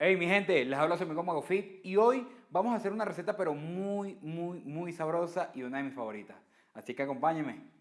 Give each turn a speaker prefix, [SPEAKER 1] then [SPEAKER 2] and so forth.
[SPEAKER 1] Hey mi gente, les hablo su amigo Mago Fit y hoy vamos a hacer una receta pero muy, muy, muy sabrosa y una de mis favoritas. Así que acompáñenme.